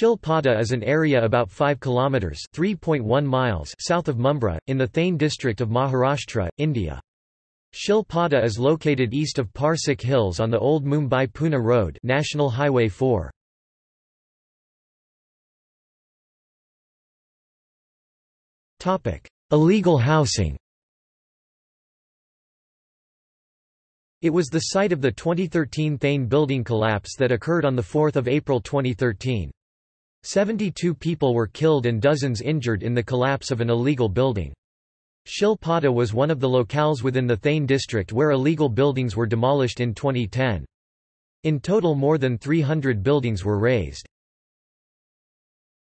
Shil Pada is an area about 5 kilometers (3.1 miles) south of Mumbai in the Thane district of Maharashtra, India. Shil Pada is located east of Parsik Hills on the old Mumbai-Pune road, National Highway 4. Topic: Illegal housing. It was the site of the 2013 Thane building collapse that occurred on 4 April 2013. 72 people were killed and dozens injured in the collapse of an illegal building. Shil Pada was one of the locales within the Thane district where illegal buildings were demolished in 2010. In total more than 300 buildings were razed.